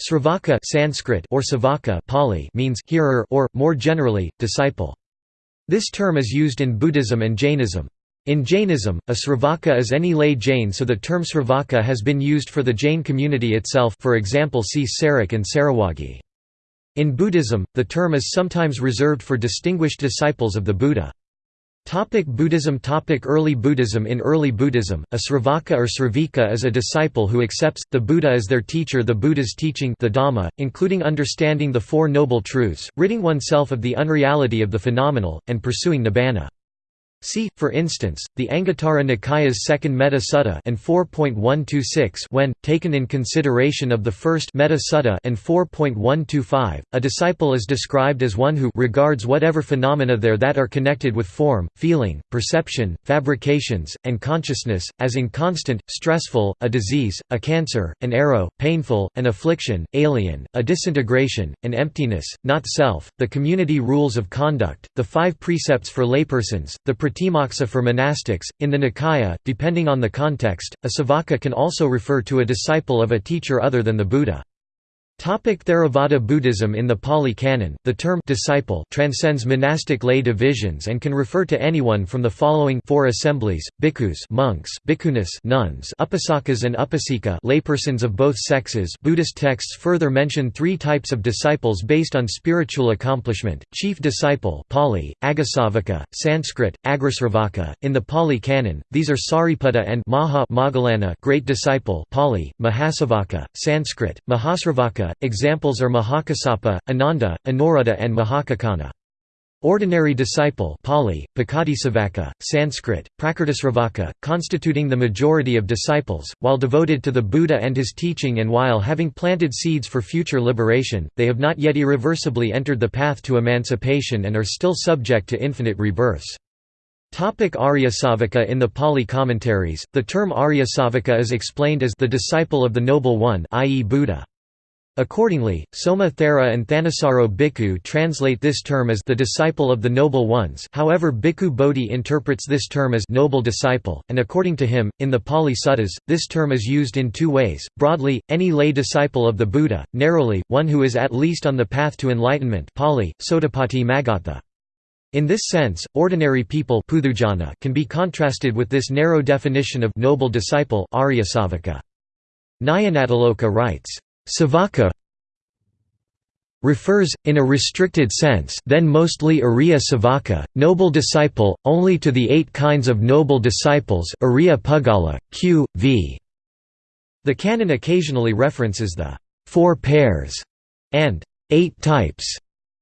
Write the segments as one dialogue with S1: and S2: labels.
S1: Sravaka Sanskrit or Savaka Pali means hearer or, more generally, disciple. This term is used in Buddhism and Jainism. In Jainism, a Sravaka is any lay Jain so the term Sravaka has been used for the Jain community itself for example see Sarak and Sarawagi. In Buddhism, the term is sometimes reserved for distinguished disciples of the Buddha. Topic Buddhism Topic Early Buddhism In early Buddhism, a Sravaka or Sravika is a disciple who accepts, the Buddha as their teacher the Buddha's teaching the Dhamma, including understanding the Four Noble Truths, ridding oneself of the unreality of the phenomenal, and pursuing nibbana. See, for instance, the Anguttara Nikaya's second Metta Sutta and 4.126 when, taken in consideration of the first Metta Sutta and 4.125, a disciple is described as one who regards whatever phenomena there that are connected with form, feeling, perception, fabrications, and consciousness, as inconstant, stressful, a disease, a cancer, an arrow, painful, an affliction, alien, a disintegration, an emptiness, not self, the community rules of conduct, the five precepts for laypersons, the Pratimoksa for monastics. In the Nikaya, depending on the context, a savaka can also refer to a disciple of a teacher other than the Buddha. Topic Theravada Buddhism In the Pali Canon, the term disciple transcends monastic lay divisions and can refer to anyone from the following four assemblies, bhikkhus monks, bhikkhunis nuns, upasakas and upasika laypersons of both sexes. Buddhist texts further mention three types of disciples based on spiritual accomplishment, chief disciple Pali, Agasavaka, Sanskrit, Agrasravaka. In the Pali Canon, these are Sariputta and Maha great disciple Pali, Mahasavaka, Sanskrit, Mahasravaka examples are Mahakassapa, Ananda, Anuruddha and Mahakaccana. Ordinary disciple Pali, Pakadisavaka, Sanskrit, Prakritisravaka, constituting the majority of disciples, while devoted to the Buddha and his teaching and while having planted seeds for future liberation, they have not yet irreversibly entered the path to emancipation and are still subject to infinite rebirths. Topic Aryasavaka In the Pali commentaries, the term Aryasavaka is explained as the disciple of the Noble One i.e. Buddha. Accordingly, Soma Thera and Thanissaro Bhikkhu translate this term as the disciple of the noble ones however Bhikkhu Bodhi interprets this term as noble disciple, and according to him, in the Pali Suttas, this term is used in two ways, broadly, any lay disciple of the Buddha, narrowly, one who is at least on the path to enlightenment Pali, Sotapatti Magatha. In this sense, ordinary people can be contrasted with this narrow definition of noble disciple. Nyanatiloka writes, Savaka refers, in a restricted sense then mostly Ariya Savaka, noble disciple, only to the eight kinds of noble disciples Ariya Puggala, q. v. The canon occasionally references the four pairs and eight types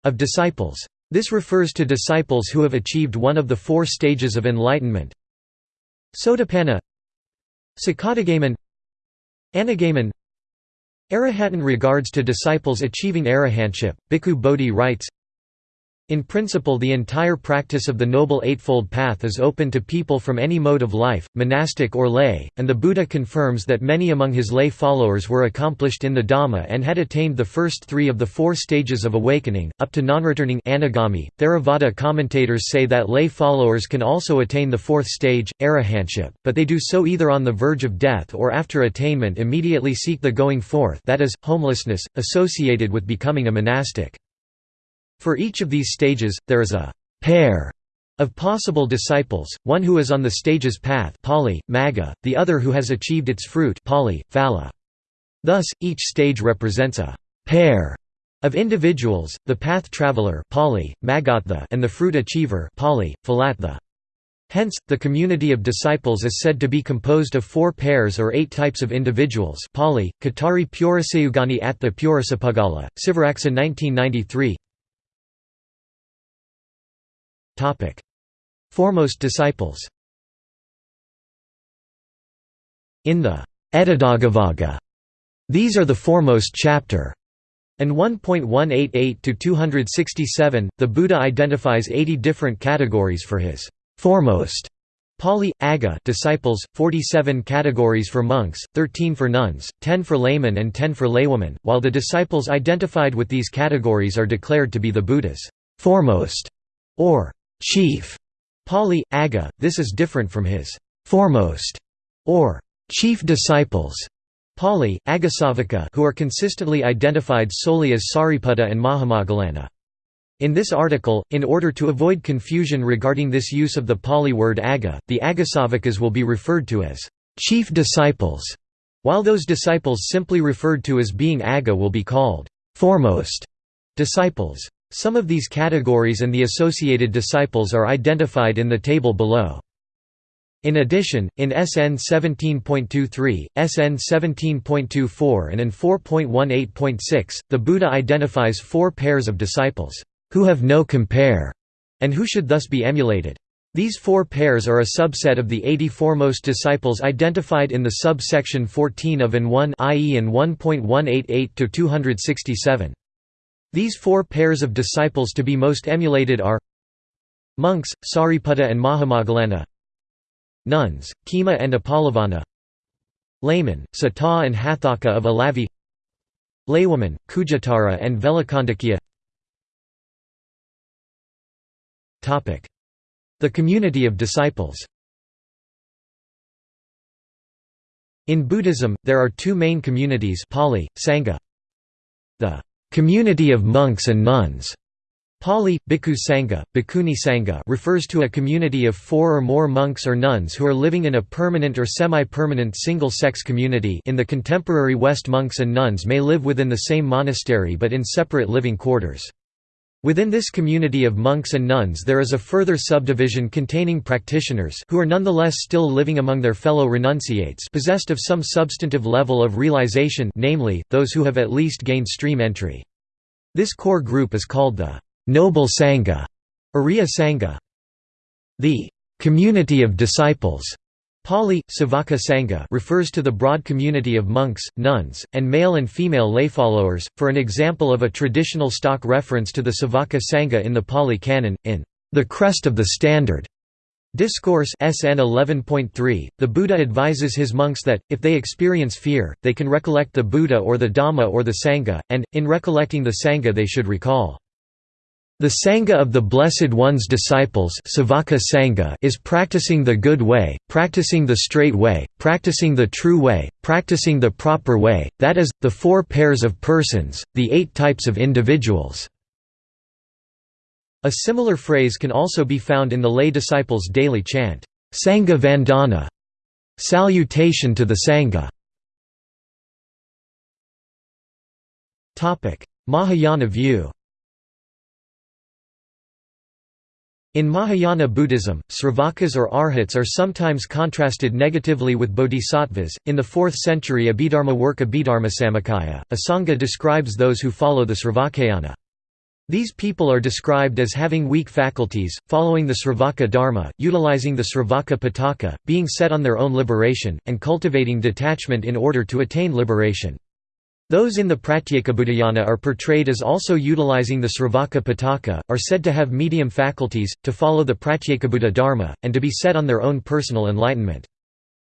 S1: of disciples. This refers to disciples who have achieved one of the four stages of enlightenment Sotapanna Sakadagaman Anagaman Arahatan regards to disciples achieving arahantship, Bhikkhu Bodhi writes, in principle the entire practice of the Noble Eightfold Path is open to people from any mode of life, monastic or lay, and the Buddha confirms that many among his lay followers were accomplished in the Dhamma and had attained the first three of the four stages of awakening, up to non-returning anagami. Theravada commentators say that lay followers can also attain the fourth stage, arahantship, but they do so either on the verge of death or after attainment immediately seek the going forth that is, homelessness, associated with becoming a monastic. For each of these stages, there is a pair of possible disciples, one who is on the stage's path Pali, Magga, the other who has achieved its fruit Pali, Phala. Thus, each stage represents a pair of individuals, the path traveler Pali, Magatha, and the fruit achiever Pali, Phalatha. Hence, the community of disciples is said to be composed of four pairs or eight types of individuals Pali, Katari Purasayugani Attha Purasapugala, Sivaraksa 1993 Foremost disciples. In the Etadaggavagga, these are the foremost chapter, and 1.188 to 267, the Buddha identifies 80 different categories for his foremost. Pali, Aga disciples, 47 categories for monks, 13 for nuns, 10 for laymen and 10 for laywomen, while the disciples identified with these categories are declared to be the Buddha's foremost, or chief Pali, Aga, this is different from his foremost or chief disciples Pali, Agasavaka who are consistently identified solely as Sariputta and Mahamoggallana. In this article, in order to avoid confusion regarding this use of the Pali word aga, the Agasavakas will be referred to as chief disciples, while those disciples simply referred to as being aga will be called foremost disciples. Some of these categories and the associated disciples are identified in the table below. In addition, in SN 17.23, SN 17.24 and in 4.18.6, the Buddha identifies four pairs of disciples, "...who have no compare", and who should thus be emulated. These four pairs are a subset of the 80 foremost disciples identified in the subsection 14 of AN 1 i.e. in 1.188-267. These four pairs of disciples to be most emulated are Monks, Sariputta and Mahamoggallana Nuns, Khema and Uppalavanna Laymen, Sata and Hatthaka of Alavi Laywomen, Khujjuttara and Velakandakya The community of disciples In Buddhism, there are two main communities Pali, Sangha. The community of monks and nuns Pali, Bhikkhu Sangha, Bhikkhuni Sangha refers to a community of four or more monks or nuns who are living in a permanent or semi-permanent single-sex community in the contemporary West monks and nuns may live within the same monastery but in separate living quarters. Within this community of monks and nuns there is a further subdivision containing practitioners who are nonetheless still living among their fellow renunciates possessed of some substantive level of realization namely, those who have at least gained stream entry. This core group is called the Noble Sangha, Ariya Sangha. The community of disciples Pali, Savaka Sangha refers to the broad community of monks, nuns, and male and female layfollowers. For an example of a traditional stock reference to the Savaka Sangha in the Pali Canon, in The Crest of the Standard Discourse SN 11.3, the Buddha advises his monks that, if they experience fear, they can recollect the Buddha or the Dhamma or the Sangha, and, in recollecting the Sangha they should recall the Sangha of the Blessed One's disciples Sangha is practicing the good way, practicing the straight way, practicing the true way, practicing the proper way, that is, the four pairs of persons, the eight types of individuals. A similar phrase can also be found in the lay disciples' daily chant, Sangha Vandana, salutation to the Sangha. Mahayana view In Mahayana Buddhism, Sravakas or Arhats are sometimes contrasted negatively with bodhisattvas. In the 4th century Abhidharma work Abhidharmasamuccaya, a sangha describes those who follow the Sravakayana. These people are described as having weak faculties, following the Sravaka Dharma, utilizing the Sravaka Pitaka, being set on their own liberation, and cultivating detachment in order to attain liberation. Those in the Pratyekabuddhayana are portrayed as also utilizing the Sravaka Pitaka, are said to have medium faculties, to follow the Pratyekabuddha Dharma, and to be set on their own personal enlightenment.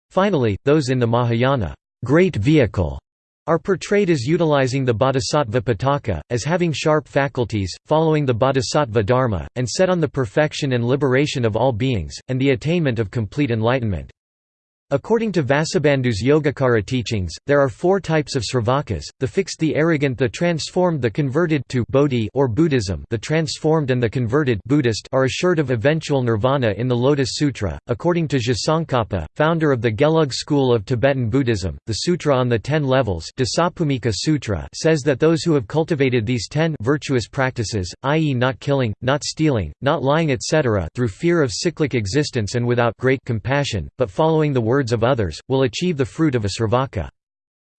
S1: Finally, those in the Mahayana great vehicle, are portrayed as utilizing the Bodhisattva Pitaka, as having sharp faculties, following the Bodhisattva Dharma, and set on the perfection and liberation of all beings, and the attainment of complete enlightenment. According to Vasubandhu's Yogacara teachings, there are four types of sravakas: the fixed, the arrogant, the transformed, the converted to bodhi or Buddhism. The transformed and the converted Buddhist are assured of eventual nirvana in the Lotus Sutra. According to Je founder of the Gelug school of Tibetan Buddhism, the Sutra on the Ten Levels, Sutra, says that those who have cultivated these ten virtuous practices, i.e., not killing, not stealing, not lying, etc., through fear of cyclic existence and without great compassion, but following the word words of others, will achieve the fruit of a sravaka.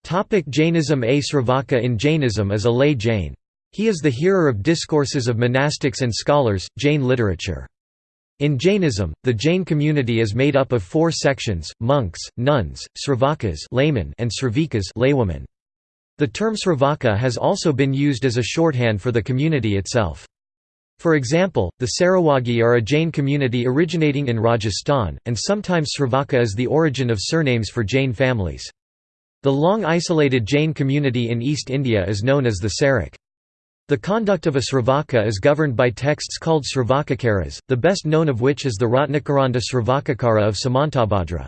S1: Topic Jainism A Sravaka in Jainism is a lay Jain. He is the hearer of discourses of monastics and scholars, Jain literature. In Jainism, the Jain community is made up of four sections, monks, nuns, sravakas laymen and sravikas laywomen. The term sravaka has also been used as a shorthand for the community itself. For example, the Sarawagi are a Jain community originating in Rajasthan, and sometimes Sravaka is the origin of surnames for Jain families. The long isolated Jain community in East India is known as the Sarak. The conduct of a Sravaka is governed by texts called Sravakacaras, the best known of which is the Ratnakaranda Sravakacara of Samantabhadra.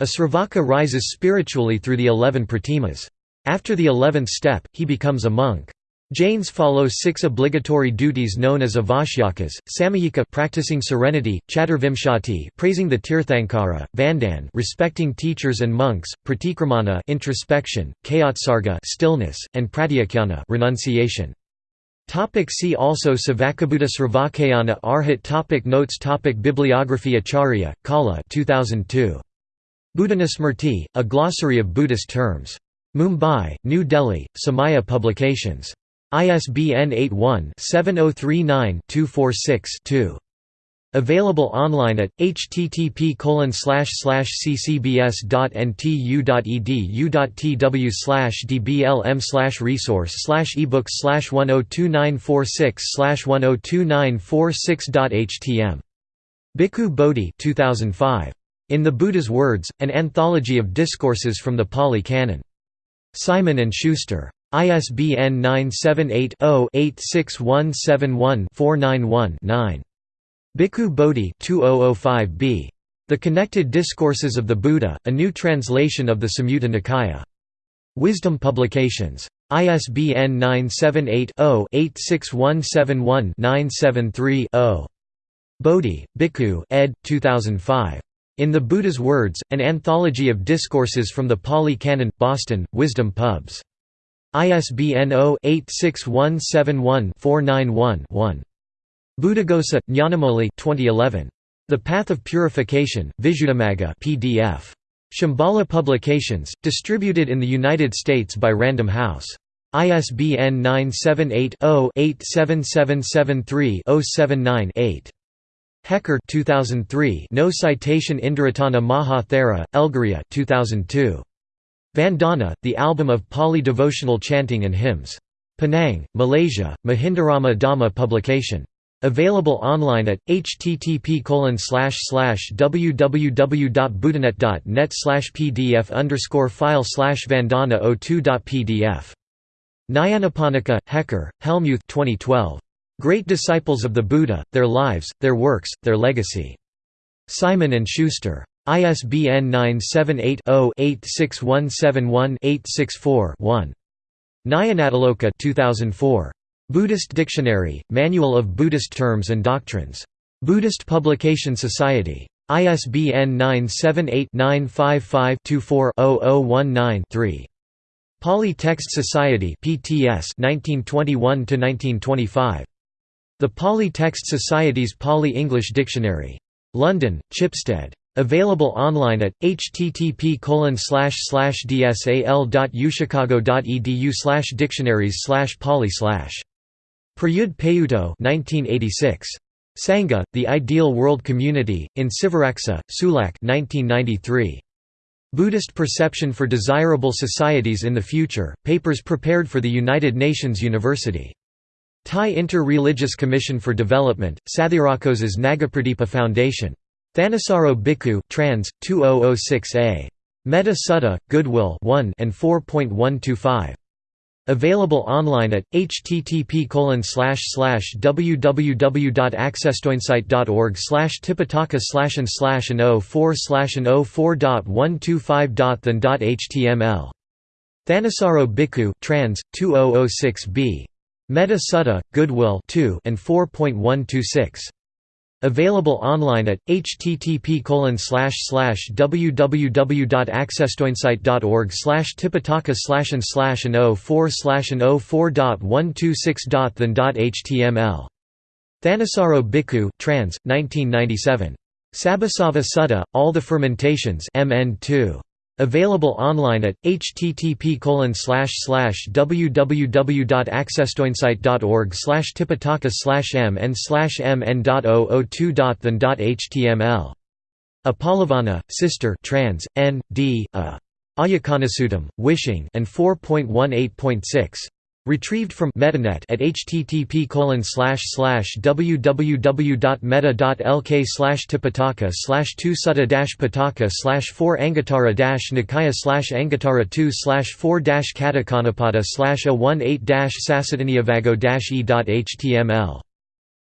S1: A Sravaka rises spiritually through the eleven pratimas. After the eleventh step, he becomes a monk. Jains follow six obligatory duties known as avashyakas, samayika practicing serenity, chaturvimshati praising the tirthankara, vandan respecting teachers and monks, pratikramana introspection, kayotsarga stillness, and pratyakhyana renunciation. Topic see also Savakabuddha Sravakayana Arhat topic Notes topic Bibliography Acharya, Kala 2002. Buddhanusmrti, a glossary of Buddhist terms. Mumbai, New Delhi, Samaya Publications. ISBN 81-7039-246-2. Available online at http ccbs.ntu.edu.tw dblm resource ebooks 102946 102946.htm. Bhikkhu Bodhi 2005. In the Buddha's Words, an anthology of discourses from the Pali Canon. Simon & Schuster. ISBN 978-0-86171-491-9. Bhikkhu Bodhi 2005b. The Connected Discourses of the Buddha, a new translation of the Samyutta Nikaya. Wisdom Publications. ISBN 978-0-86171-973-0. Bodhi, Bhikkhu ed. 2005. In the Buddha's Words, an anthology of discourses from the Pali Canon, Boston, Wisdom Pubs. ISBN 0-86171-491-1. Buddhaghosa, Nyanamoli 2011. The Path of Purification, Visuddhimagga PDF. Shambhala Publications, distributed in the United States by Random House. ISBN 978-0-87773-079-8. Hecker 2003 No Citation Indaratana Maha Thera, Elgariya 2002. Vandana, the album of Pali devotional chanting and hymns. Penang, Malaysia, Mahindarama Dhamma publication. Available online at http www.buddhanet.net pdf file slash vandana 02.pdf. Nyanaponika, Hecker, Helmuth 2012. Great Disciples of the Buddha, Their Lives, Their Works, Their Legacy. Simon & Schuster. ISBN 978-0-86171-864-1. Nyanatiloka 2004. Buddhist Dictionary, Manual of Buddhist Terms and Doctrines. Buddhist Publication Society. ISBN 978-955-24-0019-3. Pali Text Society PTS 1921 The Pali Text Society's Pali-English Dictionary. London, Chipstead. Available online at http dsal.uchicago.edu dictionaries pali Prayudh Payutto 1986. Sangha, The Ideal World Community, in Sivaraksa, Sulak 1993. Buddhist Perception for Desirable Societies in the Future, papers prepared for the United Nations University. Thai Inter-Religious Commission for Development, Sathirakos's Nagapradipa Foundation. Thanissaro Bhikkhu trans 2006a. Metta Sutta, Goodwill 1 and 4.125. Available online at http www.accesstoinsight.org slash tipitaka slash and slash and 04 slash and 04.125.than.html. Thanissaro Bhikkhu trans 2006b. Metta Sutta, Goodwill 2 and 4.126. Available online at http www.accesstoinsight.org tipitaka slash and slash and 04 slash and 04.126.than.html. Thanissaro Bhikkhu trans, 1997. Sabbasava Sutta, All the Fermentations MN 2. Available online at http www.accesstoinsight.org tipitaka mn mn.002.than.html. Upalavanna, Sister trans, N. D. A. Ayacanasuttam, Wishing and 4.18.6. Retrieved from MettaNet at http www.meta.lk tipitaka slash 2 sutta pitaka slash 4 anguttara nikaya slash anguttara 2 slash 4 katakanapada slash a 18 sasadhaniyavago e.html.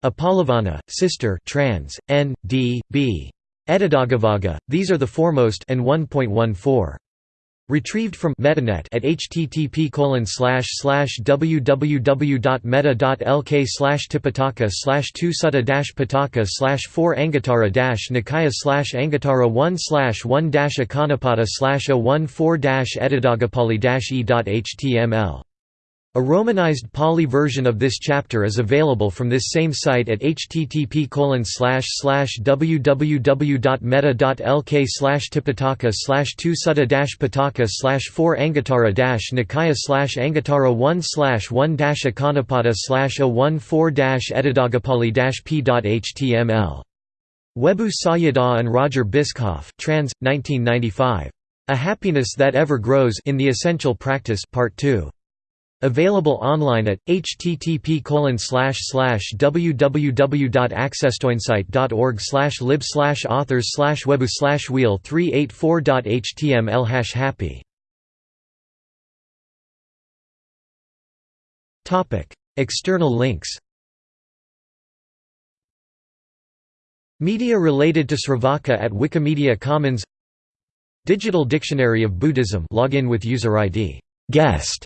S1: Upalavanna, Sister trans, N. D. B.
S2: Etadaggavagga, these are the foremost and 1.14. Retrieved from MettaNet at http www.meta.lk slash tipitaka slash 2 sutta pitaka slash 4 anguttara nikaya slash anguttara 1 slash 1 akanapada slash a 1 4 edidagapali e.html a romanized Pali version of this chapter is available from this same site at http www.meta.lk slash tipitaka slash 2 sutta pitaka slash 4 anguttara nikaya slash anguttara 1 slash 1 akanapada slash a 1 4 edidagapali p.html. Webu Sayadaw and Roger Bischoff trans, 1995. A Happiness That Ever Grows in the Essential Practice Part 2. Available online at http www.accesstoinsight.org lib authors webu wheel 384.html hash happy. External links. Media related to Sravaka at Wikimedia Commons. Digital Dictionary of Buddhism. Login with user ID guest